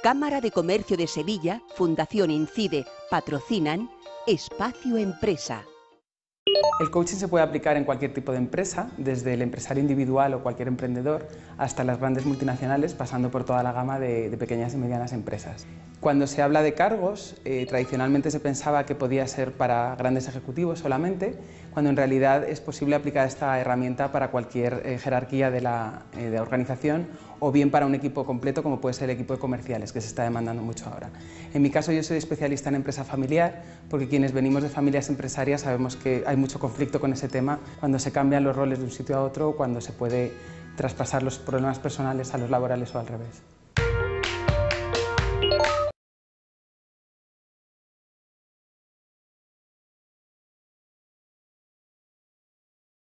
Cámara de Comercio de Sevilla, Fundación Incide, patrocinan Espacio Empresa. El coaching se puede aplicar en cualquier tipo de empresa, desde el empresario individual o cualquier emprendedor hasta las grandes multinacionales, pasando por toda la gama de, pequeñas y medianas empresas. Cuando se habla de cargos, eh, tradicionalmente se pensaba que podía ser para grandes ejecutivos solamente, cuando en realidad es posible aplicar esta herramienta para cualquier eh, jerarquía de la eh, organización o bien para un equipo completo como puede ser el equipo de comerciales, que se está demandando mucho ahora. En mi caso yo soy especialista en empresa familiar, porque quienes venimos de familias empresarias sabemos que hay mucho conflicto con ese tema cuando se cambian los roles de un sitio a otro o cuando se puede traspasar los problemas personales a los laborales o al revés.